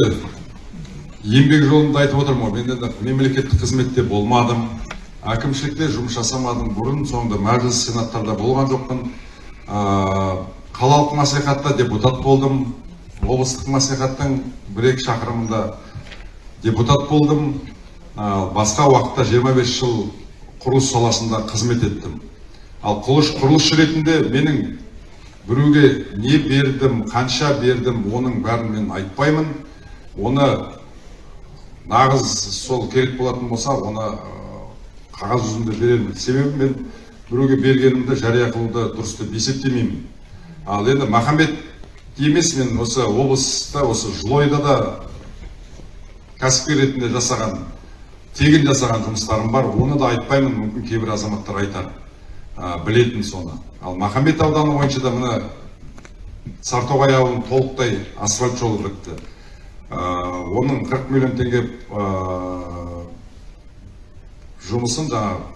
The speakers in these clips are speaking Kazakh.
енді еңбек жолында айтып отырмын ғой. Мен енді мемлекеттік қызметте болмадым әкімшілікте жұмыс жасамадым. Бұрын соңды мәжіліс сенаттарда болған жоқпын. Қалалық мәслихатта депутат болдым облыстық мәслихаттың бір екі шақырымында депутат болдым. Басқа уақытта 25 жыл құрылыс саласында қызмет еттім. Ал құрылыс, құрылысшы ретінде менің біреуге не бердім қанша бердім оның бәрін мен айтпаймын. Оны нағыз сол керек болатын болса оны қағаз жүзінде беремін себебі мен біреуге бергенімді жария қылуды дұрыс деп есептемеймін. Ал енді махамбет емес мен осы облыста осы жылойда да кәсіпкер ретінде жасаған тегін жасаған жұмыстарым бар. Оны да айтпаймын мүмкін кейбір азаматтар айтар ә, білетін соны. Ал махамбет ауданы бойынша да мына сартоғай ауылын толықтай асфальт жолы бітті оның 40 миллион теңге жұмысын жаңа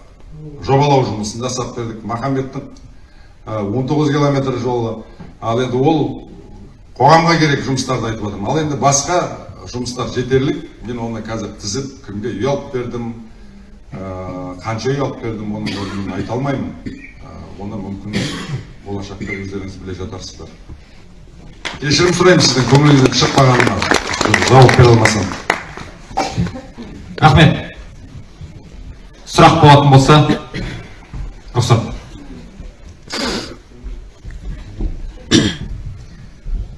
жобалау жұмысын жасап бердік. Махамбеттің ә, 19 километр жолы. Ал енді ол қоғамға керек жұмыстарды айтып отырмын. Ал енді басқа жұмыстар жетерлік. Мен оны қазір тізіп кімге үй алып бердім қанша үй алып бердім оның орнын айта алмаймын. Оны мүмкін болашақта өздеріңіз біле жатарсыздар. Кешірім сұраймын сіздің көңіліңізден шықпағаныма жауап бере алмасам рахмет. Сұрақ болатын болса рұқсат.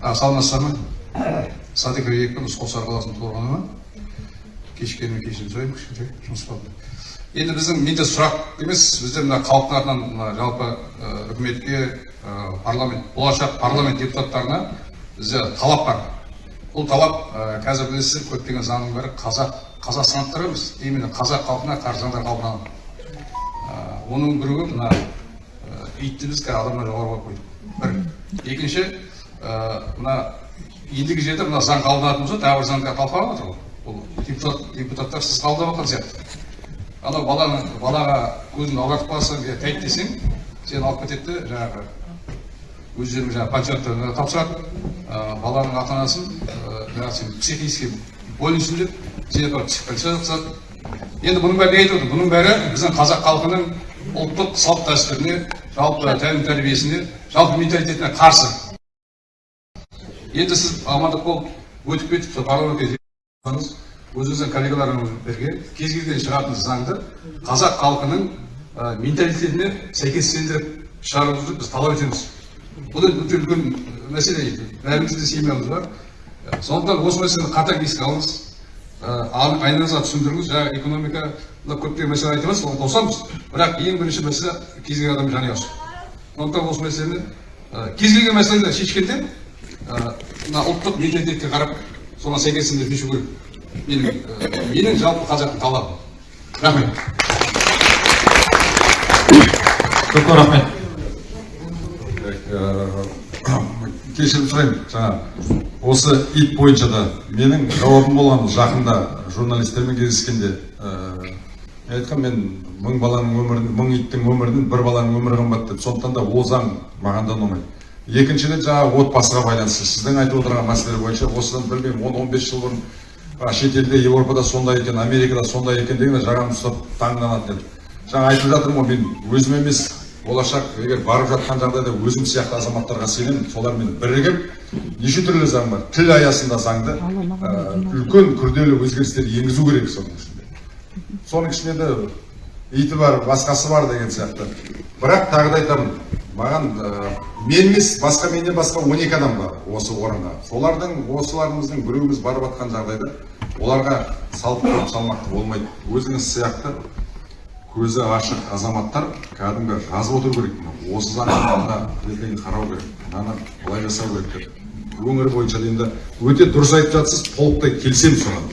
Саламатсыздар ма? Садық ребекпін ұсқосар қаласының тұрғыны кешіккеніме кешірім сұраймын кішкентай жұмыс болды енді біздің менде сұрақ емес бізде мына халықтың атынан мына жалпы үкіметке парламент болашақ парламент депутаттарына бізде талап бар. Бұл талап ә, қазір білесіздер көптеген заңның бәрі қазақ қазақстандықтар емес именно қазақ халқына қарсы заңдар қабылданған ә, оның біреуі мына ә, итті біз қазір адамнан жоғары қойып қойдық бір. Екінші ә, мына ендігі жерде мына заң қабылданатын болса тағы бір заңға талқыланып жатыр ғой. Бұл депутат, депутаттар сіз қабылдап жатқан сияқты анау баланы балаға көзіңді аудартып қалсаң я тәйт десең сені алып кетеді де жаңағы өздерінің жаңағы почетті тапсырады. Баланың ата анасын жаңағы сен психически больныйсың деп сені апарып психбольницаға жатқызады енді бұның бәрі не айтып отыр бұның бәрі біздің қазақ халқының ұлттық салт дәстүріне жалпы тәлім тәрбиесіне жалпы менталитетіне қарсы енді сіз амандық болып өтіп кетіп сол парламентке өзіңіздің коллегаларыңызберге кез келген шығатын заңды қазақ халқының ә, менталитетіне сәйкестендіріп шығаруыңызды біз талап етеміз бұл үлкен мәселе бәрімізде семьямыз бар сондықтан осы мәселені қатаң еске алыңыз. Айналаңызға түсіндіріңіз. Жаңағы экономикада көптеген мәселе айтып жатырсыз оны қосамыз бірақ ең бірінші мәселе кез келген адамның жанұясы сондықтан осы мәселені кез келген мәселені шешкенде мына ұлттық менталитетке қарап соған сәйкестендіріп шешу керек. Менің менің жалпы қазақтың талабы. Рахмет. Көп көп рахмет. Кешірім сұраймын. Жаңа осы ит бойынша да менің жауабым болған жақында журналистермен кездескенде ә, айтқан мен мың баланың өмірін мың иттің өмірінен бір баланың өмірі қымбат деп. Сондықтан да ол заң маған да ұнамайды. Екіншіден жаңағы отбасыға байланысты сіздің айтып отырған мәселелер бойынша осыдан білмеймін он он бес жыл бұрын шетелде еуропада сондай екен америкада сондай екен дегенде жағамды ұстап таңданатын едім жаңа айтып жатырмын ғой мен өзім емес болашақ егер барып жатқан жағдайда өзім сияқты азаматтарға сенемін солармен бірігіп неше түрлі заң бар? Тіл аясында заңды ә, үлкен күрделі өзгерістер енгізу керек соның ішінде. Соның ішінде де иті бар басқасы бар деген сияқты. Бірақ тағы да айтамын маған ә, мен емес басқа менен басқа он екі адам бар осы орынға солардың осыларымыздың біреуміз барып жатқан жағдайда оларға салып салмақты болмайды. Өзіңіз сияқты көзі ашық азаматтар кәдімгі жазып отыру керек. Осы заңға ертең қарау керек. Мынаны былай жасау керек деп. Өңір бойынша енді өте дұрыс айтып жатсыз толықтай келісемін соған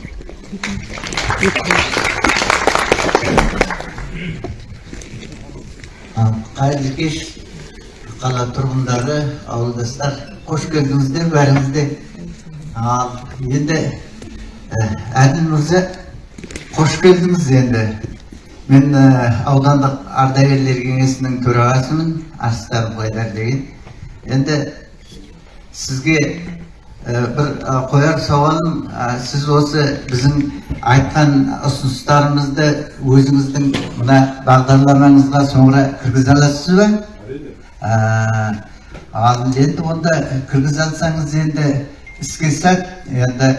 қайырлы кеш қала тұрғындары ауылдастар қош келдіңіздер бәріңіз де. Ал енді әділ мырза қош келдіңіз енді. Мен аудандық ардагерлер кеңесінің төрағасымын. Арыстаров қайдар деген. Енді сізге бір ә, қояр сауалым сіз осы біздің айтқан ұсыныстарымызды өзіңіздің мына бағдарламаңызға соңыра кіргізе аласыз ба? Ә, ал енді онда кіргізе алсаңыз енді іске сәт енді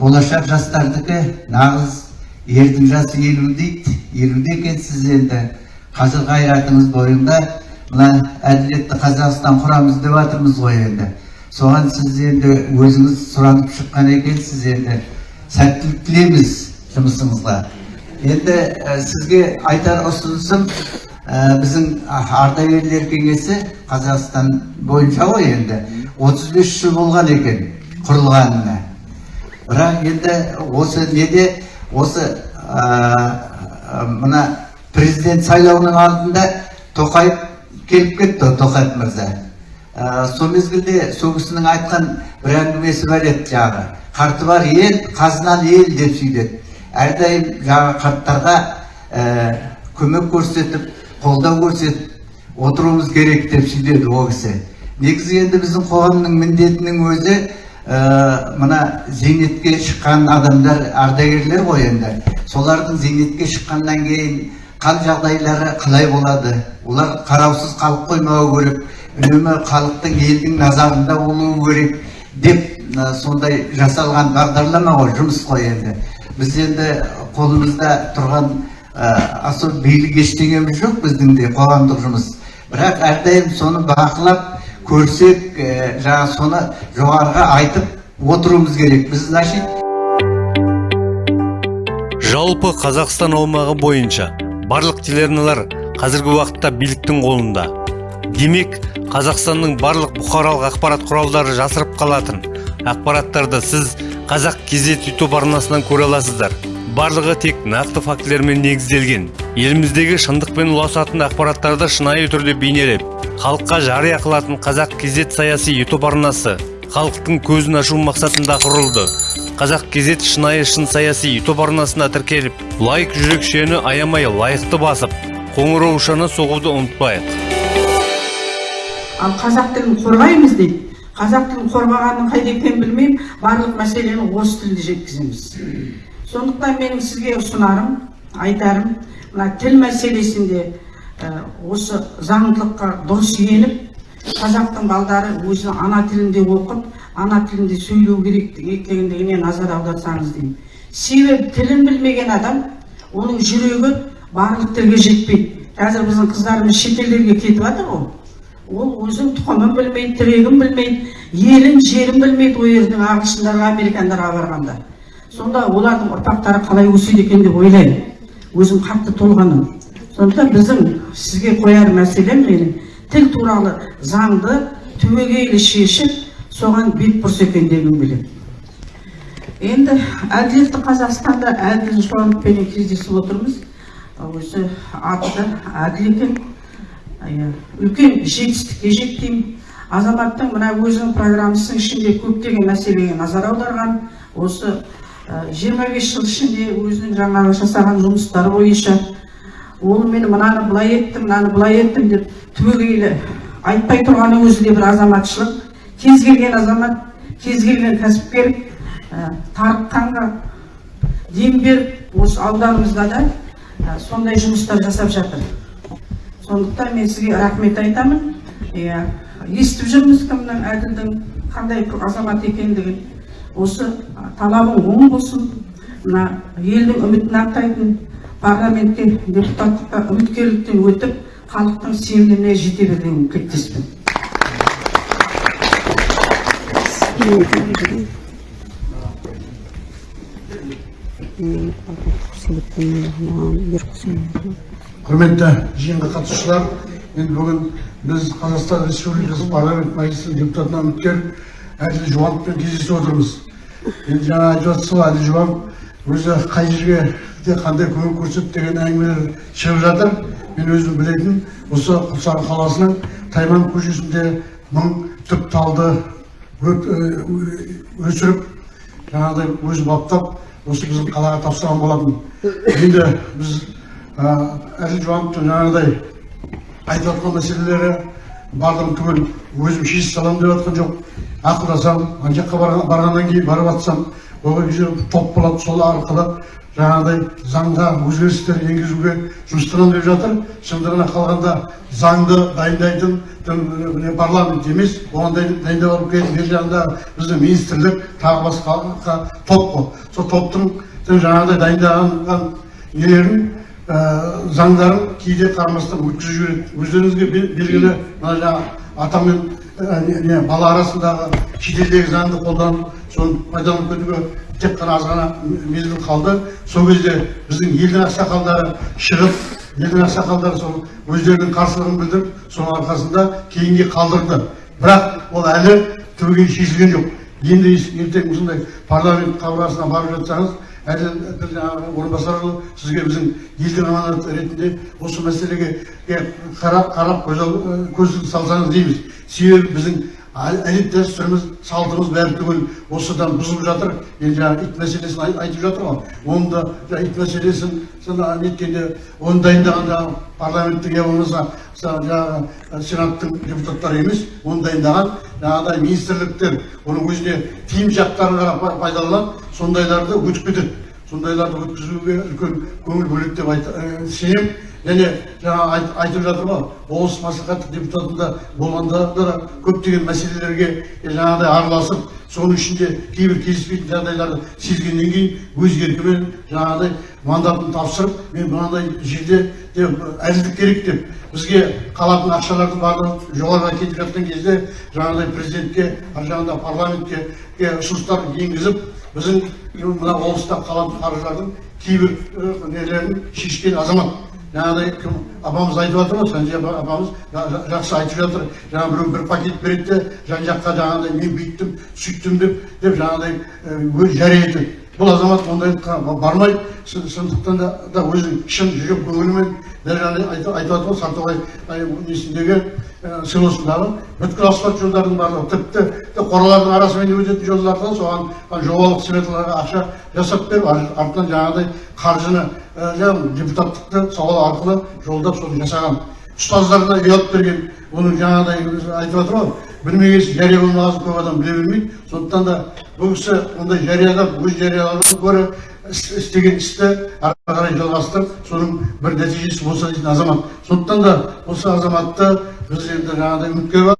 болашақ жастардікі нағыз ердің жасы елу дейді елуде екенсіз енді. Қазір қайратыңыз бойында. Мына әділетті қазақстан құрамыз деп жатырмыз ғой енді. Соған сіз енді өзіңіз сұранып шыққан екенсіз енді. Сәттілік тілейміз жұмысыңызға. Енді сізге айтар ұсынысым біздің ардагерлер кеңесі қазақстан бойынша ғой енді. 35 жыл болған екен құрылғанына. Бірақ енді осы неде осы мына президент сайлауының алдында тоқаев келіп кетті тоқаев мырза. Сол мезгілде сол кісінің айтқан бір әңгімесі бар еді жаңағы. Қарты бар ел қазыналы ел деп сөйдеді әрдайым жаңағы қарттарға көмек көрсетіп қолдау көрсетіп отыруымыз керек деп сөйдеді ол кісі. Негізі енді біздің қоғамның міндетінің өзі мына зейнетке шыққан адамдар ардагерлер ғой енді. Солардың зейнетке шыққаннан кейін қал жағдайлары қалай болады? Олар қараусыз қалып қоймауы керек үнемі халықтың елдің назарында болуы керек деп сондай жасалған бағдарлама ғой жұмыс қой енді. Біз енді қолымызда тұрған ә, особо билік ештеңеміз жоқ біздің де қоғамдық жұмыс. Бірақ әрдайым соны бақылап көрсек ә, жаңа соны жоғарыға айтып отыруымыз керек. Біз значит жалпы қазақстан аумағы бойынша барлық телеарналар қазіргі уақытта биліктің қолында. Демек қазақстанның барлық бұқаралық ақпарат құралдары жасырып қалатын ақпараттарды сіз қазақ кезет ютуб арнасынан көре аласыздар. Барлығы тек нақты фактілермен негізделген. Еліміздегі шындықпен ұласатын ақпараттарды шынайы түрде бейнелеп халыққа жария қылатын қазақ кезет саяси ютуб арнасы халықтың көзін ашу мақсатында құрылды. Қазақ кезет шынайы шын саяси ютуб арнасына тіркеліп лайк жүрекшені аямай лайықты басып қоңыраушаны соғуды ұмытпайық. Ал қазақ тілін қорғаймыз дейді қазақ тілін қорғағанның қайда екенін білмеймін барлық мәселені осы тілде жеткіземіз. Сондықтан менің сізге ұсынарым айтарым мына тіл мәселесінде осы заңдылыққа дұрыс еніп қазақтың балдары өзінің ана тілінде оқып ана тілінде сөйлеу керек екендігіне назар аударсаңыз деймін. Себебі тілін білмеген адам оның жүрегі барлық тілге жетпейді. Қазір біздің қыздарымыз шетелдерге кетіп жатыр ғой. Ол өзінің тұқымын білмейді тірегін білмейді елін жерін білмейді ол жердің ағылшындарға американдарға барғанда сонда олардың ұрпақтары қалай өседі екен деп ойлаймын. Өзім қатты толғанам. Сондықтан біздің сізге қояр мәселем менің тіл туралы заңды түбегейлі шешіп соған бет бұрса екен дегім келеді енді әділетті қазақстанда әділ жауаппенен кездесіп отырмыз. Өзі аты әділ екен. Үлкен жетістікке жеттім. Азаматтың мына өзінің программасының ішінде көптеген мәселеге назар аударған. Осы жиырма бес жыл ішінде өзінің жаңағы жасаған жұмыстары бойынша ол мен мынаны былай еттім мынаны былай еттім деп түбегейлі айтпай тұрғаны өзі де бір азаматшылық. Кез келген азамат кез келген кәсіпкер ә, тарыққанға дем беріп осы ауданымызда да ә, сондай жұмыстар жасап жатыр. Сондықтан мен сізге рахмет айтамын. Иә естіп жүрміз кімнің әділдің қандай азамат екендігін. Осы талабың оң болсын мына елдің үмітін ақтайтын парламентке депутаттыққа үміткерліктен өтіп халықтың сеніміне жете бер деген тілектеспін құрметті жиынға қатысушылар енді бүгін біз қазақстан республикасы парламент мәжілісінің депутатына үміткер әділ жұбановпен кездесіп отырмыз енді жаңа айтып жатсыз ғой өзі қай жерге қандай көмек көрсетті деген әңгімелер шығып жатыр. Мен өзім білетін. Осы құлсары қаласының тайман көшесінде мың түп талды өсіріп жаңағыдай өзі баптап осы біздің қалаға тапсырған болатын. Енді біз әділ жұбановтың жаңағыдай айтып жатқан мәселелері бардым түгел өзім шешіп саламын деп жатқан жоқ. Ақылдасам ана жаққа барған- барғаннан кейін барып жатсам ол кезде топ болады сол арқылы жаңағыдай заңға өзгерістер енгізуге жұмыстарамын деп жатыр. Шындығына қалғанда заңды дайындайтын міне парламент емес оған дайын- дайындап алып келетін бер жағында біздің министрлік тағы басқа топ қой. Сол топтың тың жаңағыдай дайындаған нелерін заңдарын кейде қарамастан өткізіп жібереді. Өздеріңізге бел- белгілі мына жаңағы ата мен не- не, бала арасындағы шетелдегі заңды қолданып соны пайдаланып кетуге тек қана аз ғана мезгіл қалды. Сол кезде біздің елдің ақсақалдары шығып елдің ақсақалдары сол өздерінің қарсылығын білдіріп соның арқасында кейінге қалдырды. Бірақ ол әлі түбегейлі шешілген жоқ. Енді ертең осындай парламент қабырғасына барып жатсаңыз бір жаңағы орынбасарұлы сізге біздің елдің аманаты ретінде осы мәселеге е, қарап көз ал- көз салсаңыз дейміз. Себебі біздің әдет дәстүріміз салтымыз бәрі түгел осыдан бұзылып жатыр енді жаңағы ит мәселесін ай- айтып жатыр ғой оны да ит мәселесін неткенде оны дайындаған жаңағы парламенттің я болмаса жаңағы сенаттың депутаттары емес оны дайындаған жаңағыдай министрліктер оның өзіне тиім жақтарын ғана па- пайдаланып сондайларды өтіп кетеді сондайларды өткізуге үлкен көңіл бөледі деп ә, сенемін және жаңа айт- айтып жатыр ғой облыс мәслихаты депутатында болғанда да көптеген мәселелерге жаңағыдай араласып соның ішінде кейбір келіспейтін жағдайларды сезгеннен кейін өз еркімен жаңағыдай мандатын тапсырып мен мынандай жерде де әділдік керек деп бізге қалатын ақшалардың барлығын жоғарыға кетіп жатқан кезде жаңағыдай президентке ар жағында парламентке ұсыныстар енгізіп біздің мына облыста қалатын қаржылардың кейбір нелерін шешкен азамат. Жаңағыдай кім? Апамыз айтып жатыр ғой санжи апа- апамыз жа- жа- жақсы айтып жатыр жаңағы біреу бір пакет береді де жан жаққа жаңағыдай мен бүйттім сөйттім деп деп жаңағыдай өз жария етеді. Бұл азамат ондайлыққа бармайды. Сондықтан да, өзі шын жүрек көңілімен дәл жаңа айтып жатыр ғой сартоғай ай, несіндегі селосындағы бүткіл асфальт жолдардың барлығы тіпті қоралардың арасымен өтетін жолдардан соған жобалық сметаларға ақша жасап беріп ар- артынан жаңағыдай қаржыны депутаттықты сауал арқылы жолдап соны жасаған. Ұстаздарына алып берген. Оның жаңағыдай айтып жатыр ғой. Білмеген жария болмағасын көп адам біле бермейді. Сондықтан да бұл кісі ондай жариялап өз жариялаудан гөрі іс- істеген істі ары қарай жалғастырып соның бір нәтижесі болса дейтін азамат. Сондықтан да осы азаматты біз енді жаңағыдай үміткер бар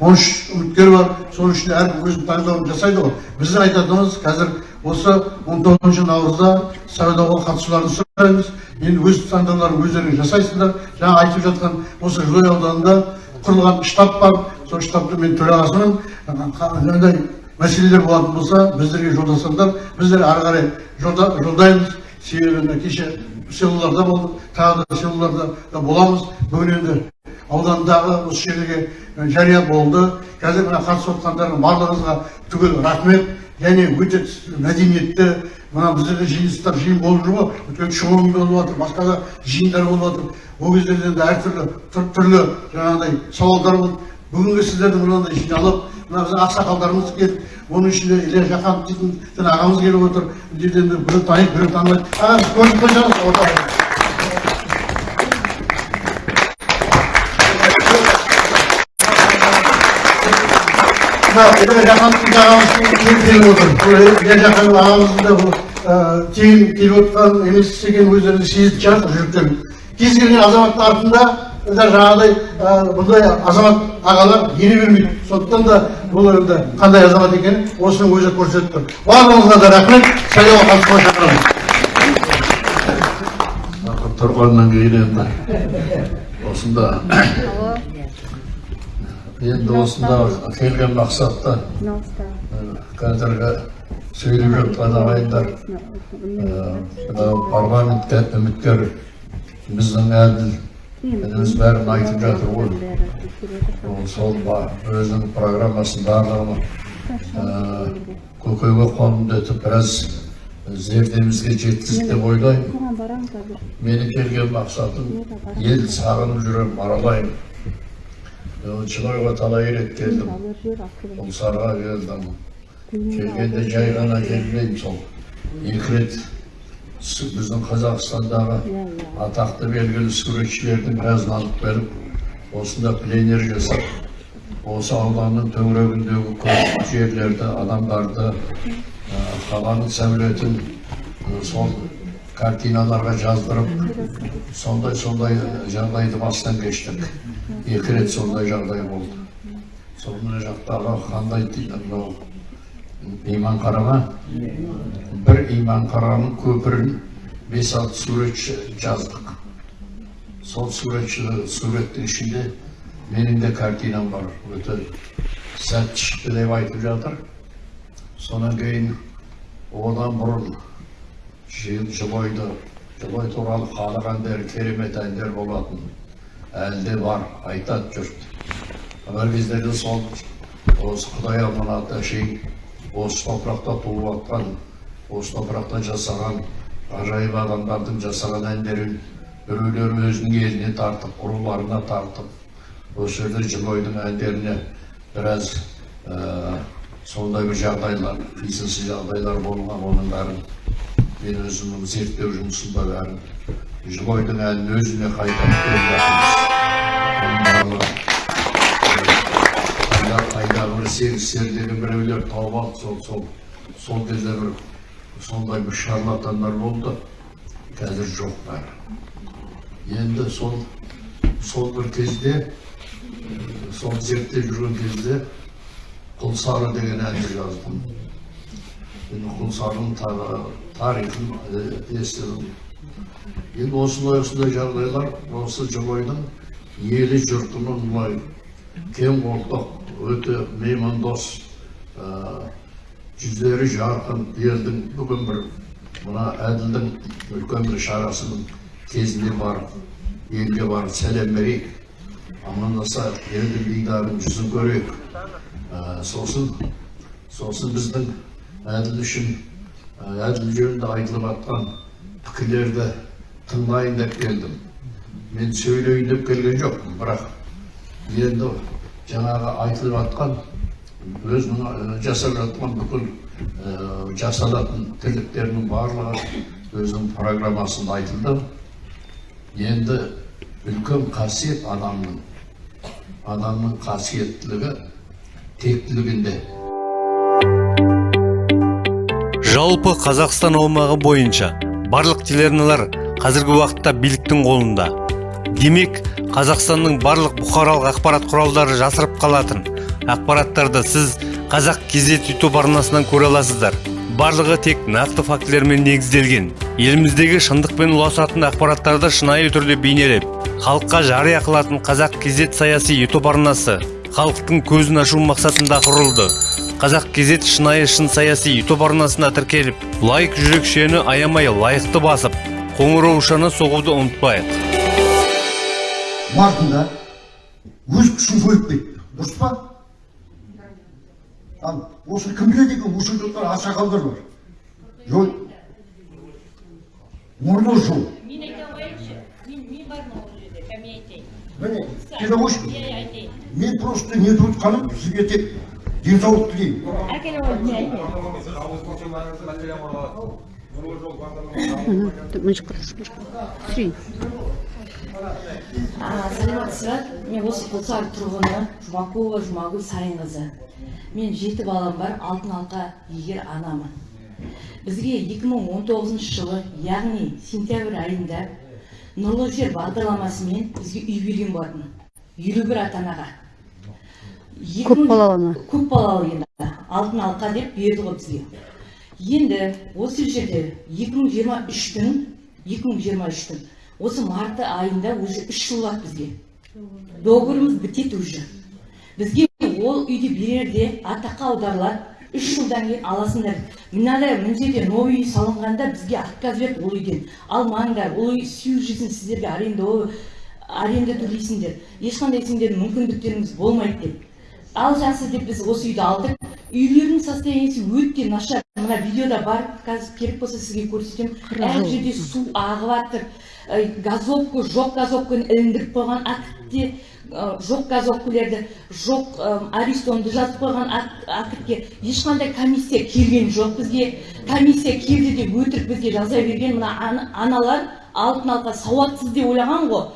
он үш үміткер бар. Соның ішінде әркім өзінің таңдауын жасайды ғой. Біздің айтатынымыз қазір осы он тоғызыншы наурызда сайлауға қатысуларын сұраймыз. Енді өз таңдауларын өздеріңіз жасайсыздар. Жаңа айтып жатқан осы жылой ауданында құрылған штаб бар. Сол штабтың мен төрағасымын. Мынандай мәселелер болатын болса біздерге жолдасаңдар біздер ары қарай жолда, жолдаймыз. Себебі кеше селоларда болдық тағы да селоларда да боламыз. Бүгін енді аудандағы осы жерге жария болды. Қазір мына қатысып отқандардың барлығыңызға түгел рахмет. Және өте мәдениетті мына біздерде жиыныстар жиын болып жүр ғой өйткені шоуың болып жатыр басқа да жиындар болып жатыр. Ол кездерде енді әртүрлі түр- түрлі жаңағыдай сауалдар болды бүгінгі сіздерді мынандай жиналып мына біздің ақсақалдарымыз келіп оның ішінде илья жақанов дейтін ағамыз келіп отыр. Дейді енді біреу таниды біреу танымайды ағамыз көріп мына ә, тегін келіп отқан емес екенін өздеріңіз кез келген азаматтың артында да жаңағыдай бұндай азамат ағалар ере бермейді сондықтан да бұл енді қандай азамат екенін осының өзі көрсетіп тұр барлығыңызға да рахмет сайлауға қатысуға тұрғаннан кейін енді осында енді осында келген мақсатта қазіргі сөйлеп жатқан ағайындар парламентке үміткер біздің әділ өзі бәрін айтып жатыр ғой. ол сол өзінің программасын барлығын көкейге қондырып біраз зердемізге жеткізді деп ойлаймын. менің келген мақсатым ел сағынып жүрем аралаймын Шылойға талай рет келдім ұлсарға келдім келгенде жай ғана келмеймін сол екі рет біздің қазақстандағы атақты белгілі суретшілердің біразын алып келіп осында пленер жасап осы ауданның төңірегіндегі көп жерлерді адамдарды қаланың сәулетін сол картиналарға жаздырып сондай сондай жағдайды бастан кештік екі рет сондай жағдай болды. Сол мына жақтағы қандай дейді мынау иманқараға бір иманқараның көпірін бес алты суретші жаздық. Сол суретші суреттің ішінде менің де картинам бар. Өте сәтті шықты деп айтып жатыр. Содан кейін одан бұрын жыл жылой туралы халық әндері керемет әндер болатын. Әлі де бар айтады жұрт бір кездерде сол осы құдай аманат әшейін осы топырақта туып жатқан осы топырақта жасаған ғажайып адамдардың жасаған әндерін біреулер өзінің еліне тартып руларына тартып осы жерде жылойдың әндеріне біраз ә, сондай бір жағдайлар қисынсыз жағдайлар болған оның бәрін мен өзімнің зерттеу жұмысымда бәрін жылойдың әнін өзіне қайтарып қайда бір сегіздер деген біреулер тауып алып сол сол сол кезде бір сондай бір шарлатандар болды қазір жоқ бәрі енді сол сол бір кезде ә, сол зерттеп жүрген кезде құлсары деген әнді жаздым енді құлсарының та- тарихын ә, естідім енді осындай осындай жағдайлар осы жылойдың елі жұртының былай кең қолтық өте меймандос жүздері жарқын елдің бүгін бір мына әділдің үлкен бір шарасының кезінде барып елге барып сәлем берейік амандасайық елдің дидарын жүзін көрейік сосын сосын біздің әділ үшін әділ жөнінде айтылып жатқан пікірлерді тыңдайын деп келдім мен сөйлейін деп келген жоқпын бірақ енді жаңағы айтылып жатқан өзінің жасап жатқан бүкіл жасалатын тірліктерінің барлығы өзінің программасында айтылды енді үлкен қасиет адамның адамның қасиеттілігі тектілігінде жалпы қазақстан аумағы бойынша барлық телеарналар қазіргі уақытта биліктің қолында. Демек қазақстанның барлық бұқаралық ақпарат құралдары жасырып қалатын. Ақпараттарды сіз қазақ кезет ютуб арнасынан көре аласыздар. Барлығы тек нақты фактілермен негізделген. Еліміздегі шындық пен ұласатын ақпараттарды шынайы түрде бейнелеп халыққа жария қылатын қазақ кезет саяси ютуб арнасы халықтың көзін ашу мақсатында құрылды. Қазақ кезет шынайы шын саяси ютуб арнасына тіркеліп лайк жүрекшені аямай лайықты басып қоңыраушаны соғуды ұмытпайық. Мартында өз күшін жойып кетті дұрыс па ал осы кім біледі екен осы жұрттар ақсақалдар бар жой нұрлы жол мен айта қояйыншы мен не бармын ол жерде кәме айтайын міне келе қойшы иә айтайын мен просто не тұтқаным сізге тек денсаулық тілеймін әкеле қойып не айтайын саламатсыз ба мен осы құлсары тұрғыны жұмакулова жұмагүл сайынқызы мен жеті балам бар алтын алқа егер анамын. Бізге 2019 жылы яғни сентябрь айында нұрлы жер бағдарламасымен бізге үй берген болатын елу бір ата анаға көп балалы көп балалы енді. Алтын алқа деп берді ғой бізге. Енді осы жерде 2023-тің 2023-тің осы марты айында уже үш жыл болады бізге. Договорымыз бітеді уже. Бізге ол үйді берерде атаққа аударылады үш жылдан кейін аласыңдар мынадай мына жерде новый үй салынғанда бізге отказ берді ол үйден. Алмаңдар ол үй жизнь сіздерге аренда аренда төлейсіңдер. Ешқандай сендердің мүмкіндіктеріңіз болмайды деп. Ал жақсы деп біз осы үйді алдық. Үйлердің состояниесі өте нашар. Мына видеода бар қазір керек болса сізге көрсетемін әр жерде су ағып жатыр газовка жоқ газовканы іліндіріп қойған ы, жоқ газовкалерді жоқ ы, аристонды жазып қойған ак- актке ешқандай комиссия келген жоқ бізге. Комиссия келді деп өтірік бізге жаза берген. Мына ана- аналар алтын алқа сауатсыз деп ойлаған ғой.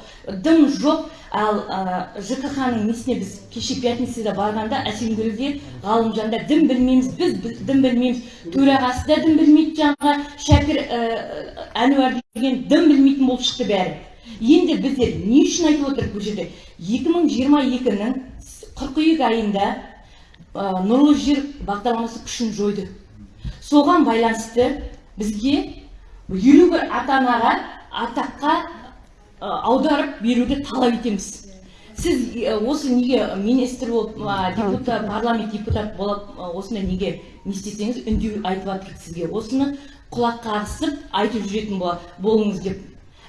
Дым жоқ. Ал ә, жкх-ның несіне біз кеше пятницада барғанда әсемгүлде ғалымжанда дым білмейміз біз дым білмейміз. Төрағасы да дым білмейді жаңағы шәкір әнуар деген дым білмейтін болып шықты бәрі. Енді біздер не үшін айтып отырмық бұл жерде? 2022-нің қыркүйек айында нұрлы жер бағдарламасы күшін жойды. Соған байланысты бізге елу бір атаққа аударып беруді талап етеміз. Сіз ә, осы неге министр болып депутат парламент депутат болып ә, осында неге не істесеңіз үндеу айтып жатырмық сізге. Осыны құлақ қағысып айтып жүретін бол- болыңыз деп.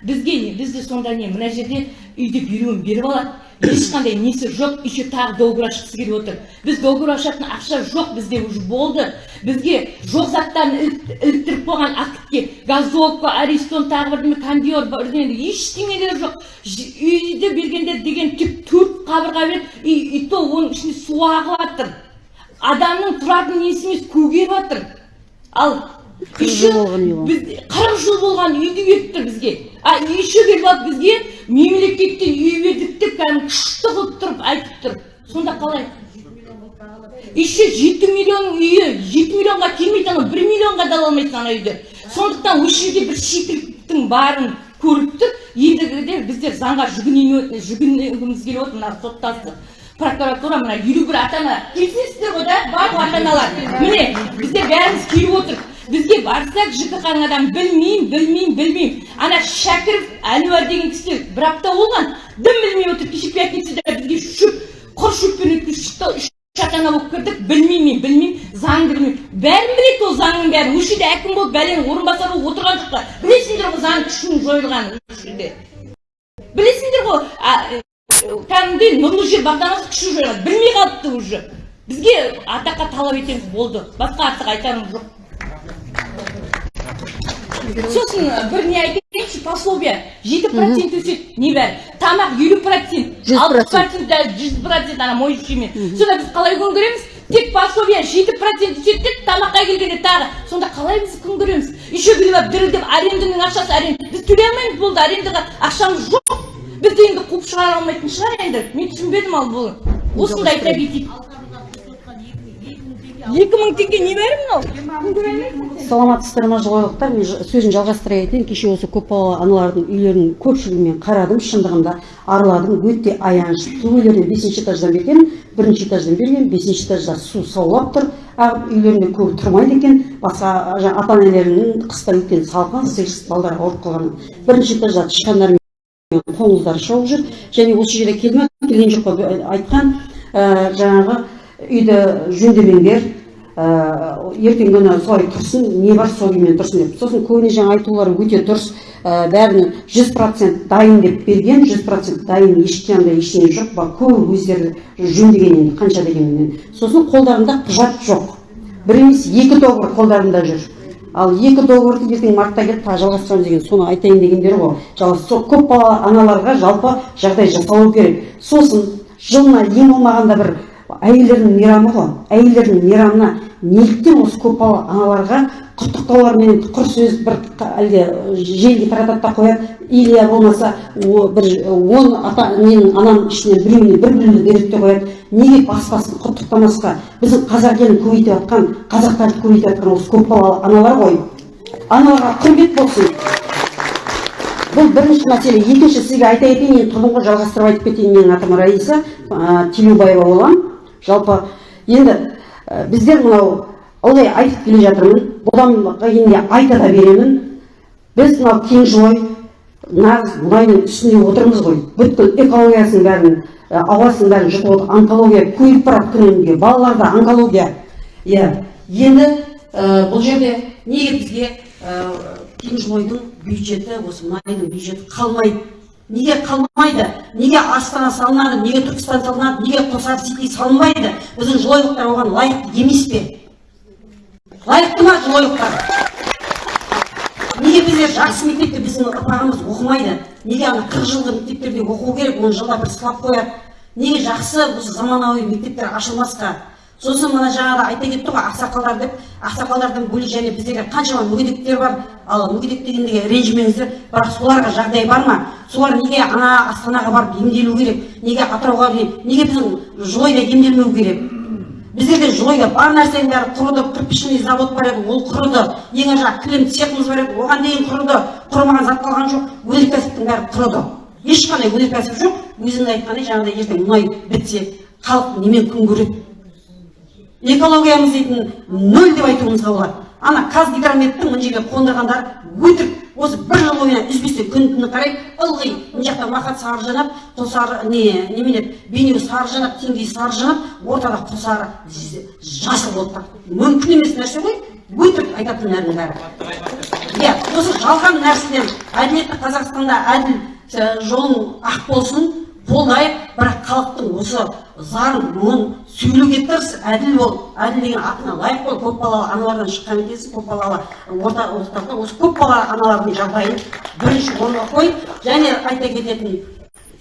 Бізге не бізде сонда не мына жерде үйде біреуін беріп алады ешқандай несі жоқ еще тағы договор ашқысы келіп отыр. Біз договор ашатын ақша жоқ бізде уже болды. Бізге жоқ заттарын іліктіріп қойған актке газовка аристон тағы бірдеме кондер бірдеңе ештеңелері жоқ. Үйді бергенде деген тек төрт қабырға береді и, и то оның ішінде су ағып жатыр адамның тұратын несі емес көгеріп жатыр ал қырық жыл болған үйді беріп тұр бізге. А еще келіп алып бізге мемлекеттен үй бердік деп кәдімгі күшті қылып тұрып айтып тұр. Сонда қалай? Еще жеті миллион үйі жеті миллионға келмейді анау бір миллионға да ала алмайсың ана үйді сондықтан осы жерде бір шикіліктің барын көріп тұр. Ендігіде біздер заңға жүгінгіміз келіп отыр мына соттасты прокуратура мына елу бір ата ана келісесіздер ғой да ата аналар міне біздер бәріміз келіп отырмық бізге барсақ жкх адам білмеймін білмеймін білмеймін ана шәкіров әнуар деген кісі бір апта болған дым білмей отыр кеше пятницада бізге шөп құр шөппен өткізіп шықты үш ана болып кірдік білмеймін мен білмеймін заңды білмеймін бәрін біледі ол заңның бәрін осы жерде әкім болып бәленің орынбасары болып отырған жоқ па білесіңдер ғой заң күшінің жойылғанын осы жерде білесіңдер ғой кәдімгідей нұрлы жер бағдарламасы күші жойылған білмей қалыпты уже бізге атаққа талап етеміз болды басқа артық айтарымыз жоқ сосын бір не айтайыншы пособие жеті процент өседі небәрі тамақ елу процент алпыс процент. даже жүз процент ана моющиймен сонда біз қалай күн көреміз? Тек пособие жеті процент өседі деп тамаққа келгенде тағы. Сонда қалай біз күн көреміз? Еще біреу дірілдеп аренданың ақшасы аренда. Біз төлей алмаймыз болды арендаға ақшамыз жоқ. Бізді енді қуып шығара алмайтын шығар енді. Мен түсінбедім ал бұл. Осындай айта кетейік. Екі мың теңге не бәрі мынау? Саламатсыздар ма жылойлықтар мен сөзін жалғастыра кетейін кеше осы көпбалалы аналардың үйлерінің көпшілігін қарадым шындығында араладым өте аянышты су үйлеріне бесінші этаждан бергенмін бірінші этаждан берген бесінші этажда су саулап тұр. Ағып үйлерінде көбі тұрмайды екен. Басқа жаңа ата аналарының қыста өткен салқын сиырсыз балдар ауырып қалған. Бірінші этажда тышқандар қоңыздар шауып жүр. Және осы жерде келді келген жоқ па айтқан жаңағы үйді жөндемеңдер. Ертеңгі күні солай тұрсын не бар сол күймен тұрсын деп. Сосын көбіне жаңа айтулары өте дұрыс. Ә, бәрін жүз процент дайын деп берген жүз процент дайын ешқандай ештеңе жоқ. Ба көбі өздері жөндеген енді қанша дегенмен. Сосын қолдарында құжат жоқ. Бір емес екі договор қолдарында жүр. Ал екі договорды ертең мартта келіп тағы жалғастырамыз деген соны айтайын дегендері ғой. Жалпы сол көпбалалы аналарға жалпы жағдай жасалу керек. Сосын жылына ең болмағанда бір әйелдердің мейрамы ғой. Әйелдердің мейрамына неліктен осы көпбалалы аналарға құттықтаулармен құр сөз бір әлде желіге таратады да қояды. Или болмаса бір он ата менің анам ішінен біреуіне бір біреуіне береді де қояды. Неге бас басын құттықтамасқа? Біздің қазақ елін көбейтіп жатқан қазақтарды көбейтіп жатқан осы көпбалалы аналар ғой. Аналарға құрмет болсын. Бұл бірінші мәселе. Екінші сізге айта кетейін енді тұрдым ғой жалғастырып айтып кетейін менің атым раиса телеубаева боламын жалпы енді ә, біздер мынау ылғи айтып келе жатырмын бұдан кейін де айта да беремін. Біз мынау кеңжолой нағыз мұнайдың үстінде отырмыз ғой. Бүткіл экологиясын бәрін ә, ауасын бәрін жұтып отыр. Онкология көбейіп барады күннен күнге балаларда онкология. Иә енді ә, бұл жерде неге бізге ә, бюджеті осы мұнайдың бюджеті қалмайды? Неге қалмайды? Неге астана салынады? Неге түркістан салынады? Неге қосар сити салынбайды? Біздің жылойлықтар оған лайықты емес пе? Лайықты ма жылойлықтар неге біздер жақсы мектепте біздің ұрпағымыз оқымайды? Неге ана қырық жылғы мектептерде оқу керек оны жылда бір сылап қояды? Неге жақсы осы заманауи мектептер ашылмасқа? Сосын мына жаңағыда айта кетті ғой ақсақалдар деп. ақсақалдардың бөлек және біздегі қаншама мүгедектер бар. ал мүгедек дегенге ренжімеңіздер бірақ соларға жағдай бар ма? солар неге ана астанаға барып емделу керек? неге атырауға неге біздің жылойда емделмеу керек? біздерде жылойда бар нәрсенің бәрі құрыды. кірпішный завод бар еді ол құрыды. ең ар жағы кілем цехымыз бар еді оған дейін құрыды. құрымаған зат қалған жоқ өнеркәсіптің бәрі құрыды. ешқандай өнеркәсіп жоқ. өзіңіз айтқандай жаңағыдай ертең мұнай бітсе халық немен күн көреді? Экологиямыз дейтін нөл деп айтуымызға болады ана қазгидрометтің мына жерге қондырғандары өтірік. Осы бір жыл бойына үзбестен күн түні қарай ылғи мына жақта махат сары жанап құлсары не немене бейнеу сары жанап теңдей сары жанап ортада құлсары жасыл болып тұр. Мүмкін емес нәрсе ғой. Өтірік айтатындардың бәрі. Иә осы жалған нәрседен әділетті қазақстанда әділ ә, жолың ақ болсын қолдайық бірақ халықтың осы зарын мұңын сөйлеуге тырыс әділ бол әділ деген атына лайық бол. Көпбалалы аналардан шыққан екенсің көпбалалы орта орталықта осы көпбалалы аналардың жағдайын бірінші орынға қой. Және айта кететін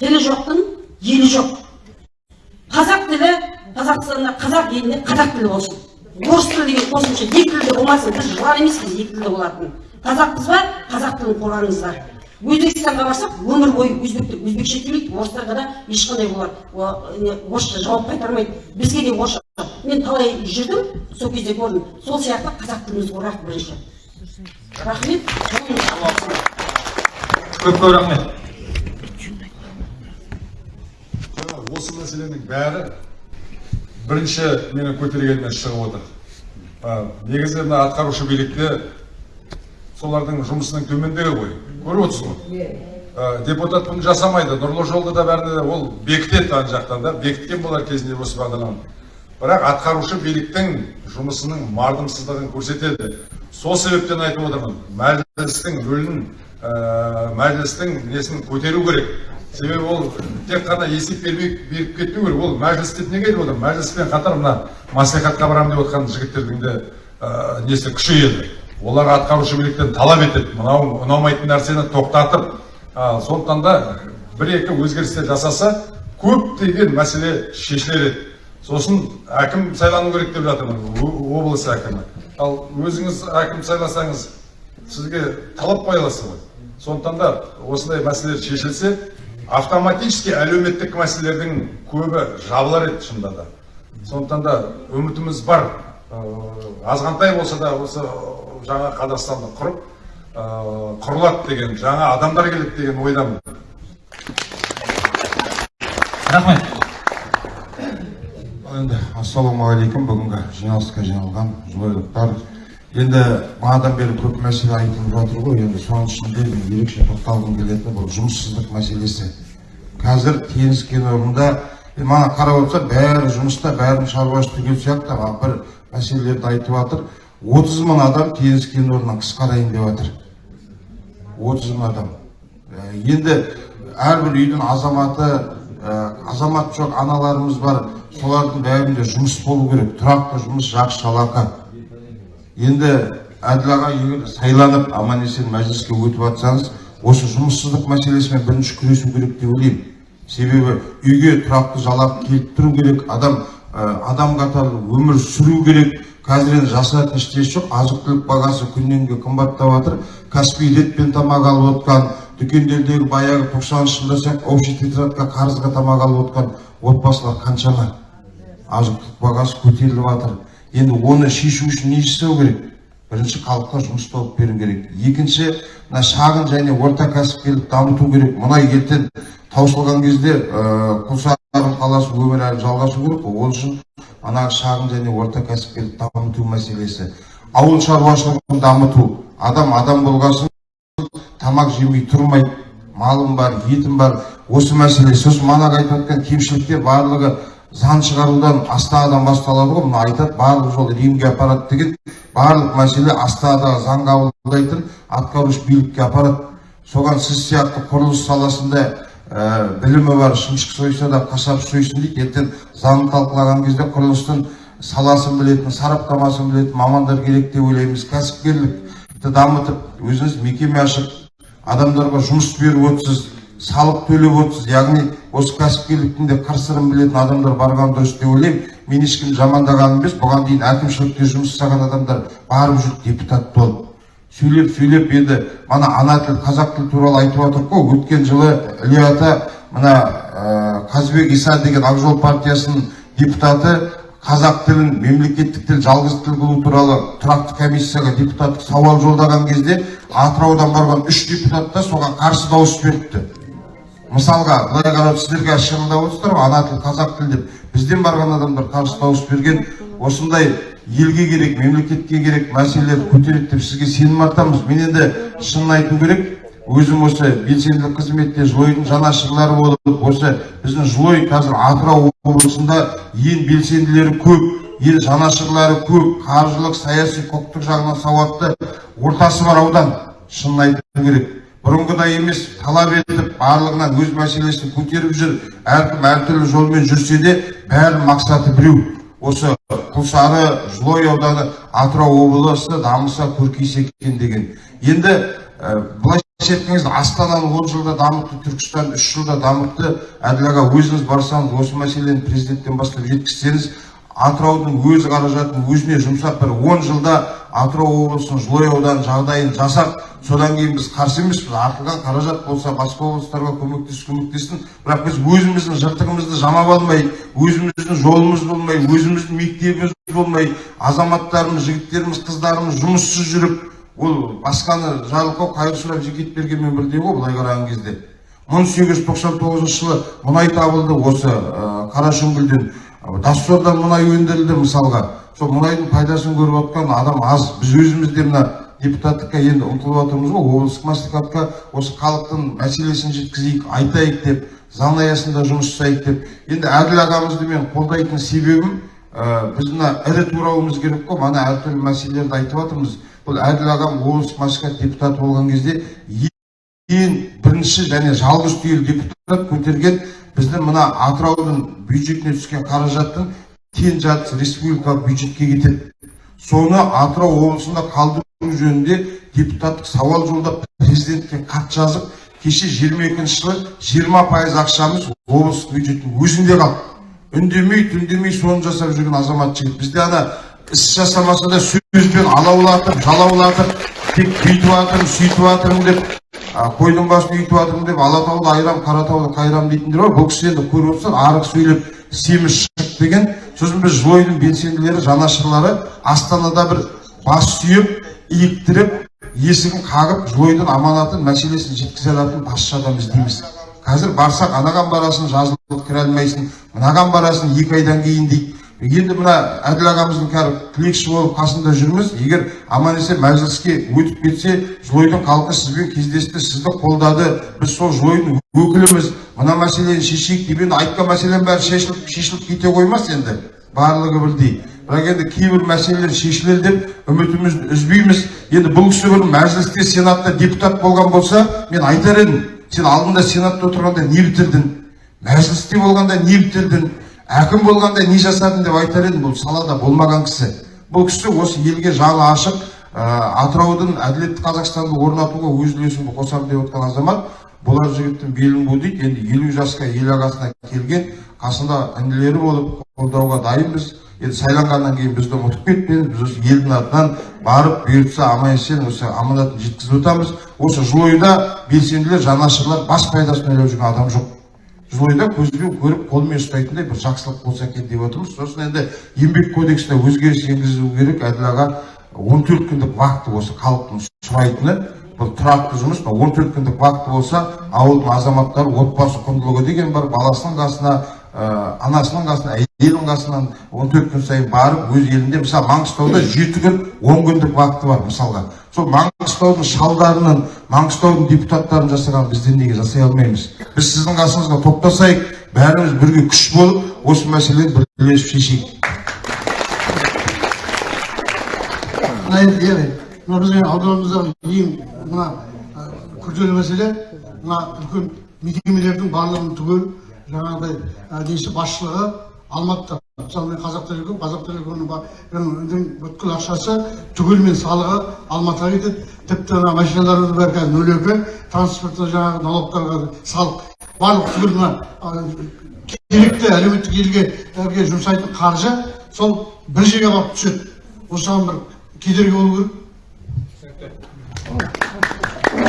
тілі жоқтың елі жоқ. Қазақ тілі қазақстанда қазақ елінде қазақ тілі болсын. Орыс тілі деген қосымша екі тілде болмасын. Біз жылан емеспіз екі тілде болатын. Қазақпыз ба? Қазақ тілін қорғаңыздар. Өзбекстанға барсақ өмір бойы өзбектер өзбекше сөйлейді орыстарға да ешқандай олар орысша жауап қайтармайды. Бізге де орысша мен талай жүрдім сол кезде көрдім. Сол сияқты қазақ тілімізді қорғайық бірінші. Рахмет. Көп көп рахмет. Жаңа осы мәселенің бәрі бірінші менің көтергенімнен шығып отыр. Негізі мына атқарушы билікте солардың жұмысының төмендігі ғой. Көріп отырсыз ғой? А, депутат бұны жасамайды. Нұрлы жолды да бәріне ол бекітеді ана жақтан да. Бекіткен болар кезінде осы бағдарламаны бірақ атқарушы биліктің жұмысының мардымсыздығын көрсетеді. Сол себептен айтып отырмын мәжілістің рөлін ә, мәжілістің несін көтеру керек. Себебі ол тек қана есеп бермей беріп кетпеу керек. Ол мәжіліс деп неге айтып отырмын? Мәжіліспен қатар мына маслихатқа барамын деп отқан жігіттердің де ә, несі күшейеді. Олар атқарушы биліктен талап етеді мынау ұнамайтын нәрсені тоқтатып ә, сондықтан да бір екі өзгерістер жасаса көптеген мәселе шешілер еді сосын әкім сайлану керек деп жатырмын облыс әкімі. Ал өзіңіз әкім сайласаңыз сізге талап қоя аласыз ғой. Сондықтан да осындай мәселелер шешілсе автоматически әлеуметтік мәселелердің көбі жабылар еді шынында да. Сондықтан да үмітіміз бар. Азғантай болса да осы жаңа қазақстанды құрып ыыы, құрылады деген жаңа адамдар келеді деген ойдамын. Рахмет. Енді ассалаумағалейкум. Бүгінгі жиналысқа жиналған жұбайлықтар енді бағанадан бері көп мәселе айтылып жатыр ғой. Енді соның ішінде мен ерекше тоқталғым келетіні бұл жұмыссыздық мәселесі. Қазір теңіз кен орнында мана қарап отырсақ бәрі жұмыста бәрінің шаруасы түгел сияқты. Бір мәселелерді айтып жатыр. Отыз мың адам теңіз кен орнынан қысқарайын деп жатыр. отыз мың адам. Енді әрбір үйдің азаматы азамат жоқ аналарымыз бар. Солардың бәрінде жұмыс болу керек. Тұрақты жұмыс жақсы жалақы. Енді әділ аға егер сайланып аман есен мәжіліске өтіп жатсаңыз осы жұмыссыздық мәселесімен бірінші күресу керек деп ойлаймын. Себебі үйге тұрақты жалақы келіп тұру керек. Адам адам қатарлы өмір сүру керек. Қазір енді жасыратын ештеңесі жоқ азық түлік бағасы күннен күнге қымбаттап жатыр. Каспий ретпен тамақ алып отқан дүкендердегі баяғы тоқсаныншы жылда сияқты общий тетрадка қарызға тамақ алып отқан отбасылар қаншама? Азық түлік бағасы көтеріліп жатыр. Енді оны шешу үшін не жасау керек? Бірінші халыққа жұмыс тауып беру керек. Екінші мына шағын және орта кәсіпкерлік дамыту керек. Мұнай ертең таусылған кезде ыыы құлсары қаласы өмір әлі жалғасу керек қой ол үшін ана шағын және орта кәсіпкерлік дамыту мәселесі. Ауыл шаруашылығын дамыту. Адам адам болған соң тамақ жемей тұрмайды. Малым бар етім бар. Осы мәселе. Сосын манағы айтып жатқан кемшіліктер барлығы заң шығарудан астанадан басталады ғой. Мына айтады барлық жол римге апарады деген барлық мәселе астанадағы заң қабылдайтын атқарушы билікке апарады. Соған сіз сияқты құрылыс саласында ә, білімі бар шымшық сойса да қасап сойсын дейді. Ертең заң талқылаған кезде құрылыстың саласын білетін сараптамасын білетін мамандар керек деп ойлаймыз. Кәсіпкерлікті дамытып өзіңіз мекеме ашып адамдарға жұмыс беріп отырсыз салық төлеп отырсыз. Яғни осы кәсіпкерліктің де қыр сырын білетін адамдар барған дұрыс деп ойлаймын. Мен ешкімді жамандағаным емес. Бұған дейін әкімшілікте жұмыс жасаған адамдар барып жүріп депутат болып сөйлеп сөйлеп енді мана ана тіл қазақ тілі туралы айтып жатырмық қой. Өткен жылы іле ата мына ә, қазыбек иса деген ақ жол партиясының депутаты қазақ тілін мемлекеттік тіл жалғыз тіл қылу туралы тұрақты комиссияға депутаттық сауал жолдаған кезде атыраудан барған үш депутат та соған қарсы дауыс беріпті. Мысалға былай қарап сіздерге шығындап отырсыздар ғой ана тіл қазақ тіл деп. Бізден барған адамдар қарсы дауыс берген. Осындай елге керек мемлекетке керек мәселелерді көтереді деп сізге сенім артамыз мен енді шынын айту керек өзім осы белсенділік қызметте жылойдың жанашырлары болып осы біздің жылой қазір атырау облысында ең белсенділері көп ең жанашырлары көп қаржылық саяси құқықтық жағынан сауатты ортасы бар аудан. Шынын айту керек. Бұрынғыдай емес талап етіп барлығынан өз мәселесін көтеріп жүр әркім әртүрлі жолмен жүрсе де бәрінің мақсаты біреу. Осы құлсары жылой ауданы атырау облысы дамыса көркейсе екен деген. Енді ә, былайша айтқан астананы он жылда дамытты түркістан үш жылда дамытты. Әділ аға өзіңіз барсаңыз осы мәселені президенттен бастап жеткізсеңіз атыраудың өз қаражатын өзіне жұмсап бір он жылда атырау облысының жылой ауданының жағдайын жасап содан кейін біз қарсы емеспіз. Артылған қаражат болса басқа облыстарға көмектес көмектессін бірақ біз өзіміздің жыртығымызды жамап алмай өзіміздің жолымыз болмай өзіміздің мектебіміз болмай азаматтарымыз жігіттеріміз қыздарымыз жұмыссыз жүріп ол басқаны жарылқау қайыр сұрап бергенмен бірдей ғой былай қараған кезде. мың сегіз жүз тоқсан тоғызыншы жылы мұнай табылды осы ә, қарашүңгілден. Доссордан мұнай өндірілді мысалға. Сол мұнайдың пайдасын көріп отқан адам аз. Біз өзіміз де мына депутаттыққа енді ұмтылып жатырмыз ғой. Облыстық мәслихатқа осы халықтың мәселесін жеткізейік айтайық деп заң аясында жұмыс жасайық деп. Енді әділ ағамызды мен қолдайтын себебім ә, біз мына ірі турауымыз керек қой. Мана әртүрлі мәселелерді айтып жатырмыз бұл әділ ағам облыстық мәслихат депутаты болған кезде ең бірінші және жалғыз түйелі депутат көтерген біздің мына атыраудың бюджетіне түскен қаражаттың тең жартысы республикалық бюджетке кетеді. Соны атырау облысында қалдыру жөнінде депутаттық сауал жолдап президентке хат жазып кеше жиырма екінші жылы жиырма пайыз ақшамыз облыстық бюджеттің өзінде қалды. Үндемей түндемей соны жасап жүрген азамат жігіт. Бізде ана іс жасамаса да сөзбен алаулатып жалаулатып тек бүйтіп жатырмын сөйтіп жатырмын деп қойдың басын үйтіп жатырмын деп алатауды айрам қаратауды қайрам дейтіндер бар бұл кісі енді көріп отырсыздар арық сөйлеп семіз шық деген сосын біз жылойдың белсенділері жанашырлары астанада бір бас сүйеп иіктіріп есігін қағып жылойдың аманатын мәселесін жеткізе алатын басшы адам іздейміз қазір барсақ анаған барасың жазылып кіре алмайсың мынаған барасың екі айдан кейін дейді енді мына әділ ағамыздың қазір тілекші болып қасында жүрміз егер аман есен мәжіліске өтіп кетсе жылойдың халқы сізбен кездесті сізді қолдады. Біз сол жылойдың өкіліміз. Мына мәселені шешейік деп енді айтқан мәселенің бәрі шешіліп шешіліп кете қоймас енді. Барлығы бірдей. бірақ енді кейбір мәселелер шешілер деп үмітімізді үзбейміз. Енді бұл кісі бір мәжілісте сенатта депутат болған болса мен айтар едім сен алдында сенатта отырғанда не бітірдің? Мәжілісте болғанда не бітірдің? Әкім болғанда не жасадың деп айтар едім бұл салада болмаған кісі. Бұл кісі осы елге жаны ашық ә, атыраудың әділетті қазақстанды орнатуға өз үлесімді қосамын деп отқан азамат болар жігіттің белін бу дейді енді елу жасқа ел ағасына келген қасында інілері болып қолдауға дайынбыз. Енді сайланғаннан кейін бізді ұмытып кетпеңіз біз осы елдің атынан барып бұйыртса аман есен осы аманатын жеткізіп отырамыз. Осы жылойда белсенділер жанашырлар бас пайдасын ойлап жүрген адам жоқ. Жылойда көзбен көріп қолмен ұстайтындай бір жақсылық болса екен деп отырмыз. сосын енді еңбек кодексіне өзгеріс енгізу керек. әділ аға он төрт күндік вакты осы халықтың сұрайтыны бұл тұрақты жұмыс он төрт күндік вакты болса ауылдың азаматтары отбасы құндылығы деген бар баласының қасына ә, анасының қасына әйелінің қасынан он төрт күн сайын барып өз елінде мысалы маңғыстауда жеті күн он күндік вакты бар мысалға. Сол маңғыстаудың шалдарының маңғыстаудың депутаттарын жасаған біздер неге жасай алмаймыз? Біз сіздің қасыңызға топтасайық бәріміз бірге күш болып осы мәселені бірлесіп шешейік. Мына біздің ауданымыздағы ең мына күрделі мәселе мына үлкен мекемелердің барлығын түгел жаңағыдай несі басшылығы алматыда мысалы мен қазақ телеком қазақ телекомның бүткіл ақшасы түгелмен салығы алматыға кетеді. Тіпті ана машиналардың бәрі қазір нөл екі транспортта жаңағы налогтарға салық. Барлық түгел мына керекті әлеуметтік елге жұмсайтын қаржы сол бір жерге барып түседі. Осыған бір кедергі болу керек.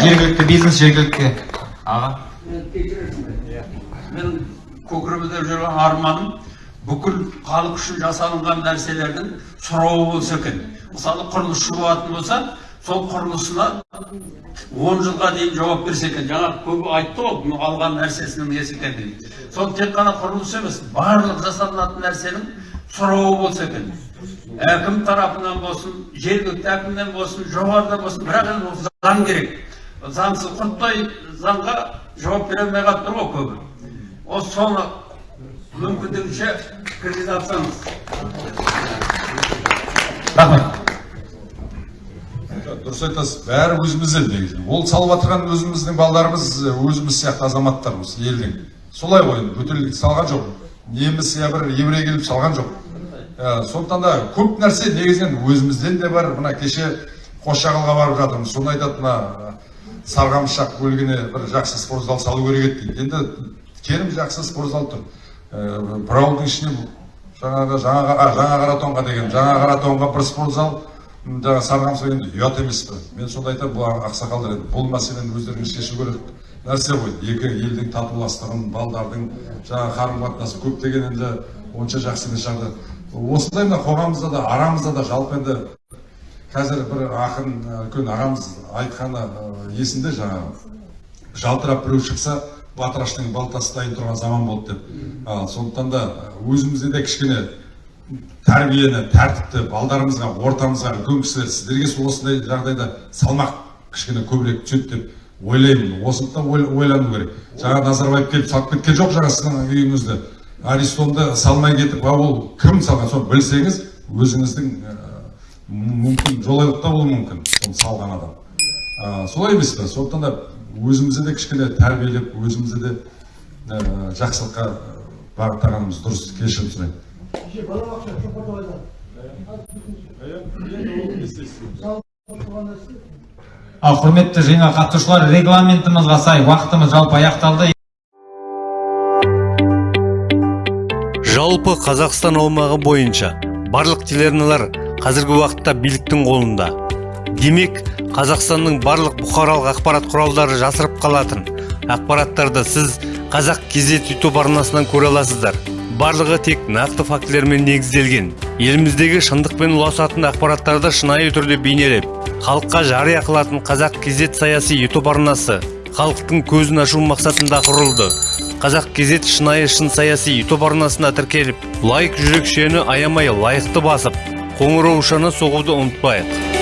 Жергілікті бизнес жергілікті. Аға. Мен көкірегімде жүрген арманым. Бүкіл халық үшін жасалынған нәрселердің сұрауы болса екен мысалы құрылысшы болатын болса сол құрылысына он жылға дейін жауап берсе екен жаңа көбі айтты ғой алған нәрсесінің несі екенін сол тек қана құрылыс емес барлық жасалынатын нәрсенің сұрауы болса екен әкім тарапынан болсын жергілікті әкімнен болсын жоғарыда болсын бірақ енді ол заң керек заңсыз құрттай заңға жауап бере алмай қалып тұр ғой көбі осы соны мүмкіндігінше рахмет дұрыс айтасыз бәрі өзімізде негізі ол салып жатырған өзіміздің балдарымыз өзіміз сияқты азаматтарымыз елдің солай ғой енді салған жоқ неміс я бір еврей келіп салған жоқ ә, сондықтан да көп нәрсе негізінен өзімізден де бар мына кеше қосшағылға барып жатырмыз соны айтады мына сарғамшақ бөлігіне бір жақсы спортзал салу керек еді енді керім жақсы спортзал тұр ә, бір ауылдың ішіне жаңағы жаңа жаңа қаратонға деген жаңа қаратонға бір спортзал жаңағы сарғамсақ енді ұят емес пе мен сонда айтамын бұл ақсақалдар енді бұл мәселені өздеріңіз шешу керек. Нәрсе ғой екі елдің татуластығын балдардың жаңағы қарым қатынасы көптеген енді онша жақсы емес жағдай осындай мына қоғамымызда да арамызда да жалпы енді қазір бір ақын үлкен ағамыз айтқаны есінде жаңағы жалтырап біреу шықса батыраштың балтасы дайын тұрған заман болды деп сондықтан да өзімізде де кішкене тәрбиені тәртіпті балдарымызға ортамызға үлкен кісілер сіздерге сол осындай жағдайда салмақ кішкене көбірек түседі деп ойлаймын осыны ойлану керек жаңа назарбаев келіп салып кеткен жоқ жаңа сіздің үйіңізді аристомды салмай кетіп а ол кім салған соны білсеңіз өзіңіздің мүмкін жолайлықта болуы мүмкін соны салған адам солай емес пе сондықтан да өзімізді де кішкене тәрбиелеп өзімізді де ә, жақсылыққа бағыттағанымыз дұрыс кешірім сұраймын. Ал құрметті жиынға қатысушылар регламентімізге сай уақытымыз жалпы аяқталды. Жалпы қазақстан аумағы бойынша барлық телеарналар қазіргі уақытта биліктің қолында. Демек қазақстанның барлық бұқаралық ақпарат құралдары жасырып қалатын ақпараттарды сіз қазақ кезет ютуб арнасынан көре аласыздар. Барлығы тек нақты фактілермен негізделген. Еліміздегі шындықпен ұласатын ақпараттарды шынайы түрде бейнелеп халыққа жария қылатын қазақ кезет саяси ютуб арнасы халықтың көзін ашу мақсатында құрылды. Қазақ кезет шынайы шын саяси ютуб арнасына тіркеліп лайк жүрекшені аямай лайықты басып қоңыраушаны соғуды ұмытпайық.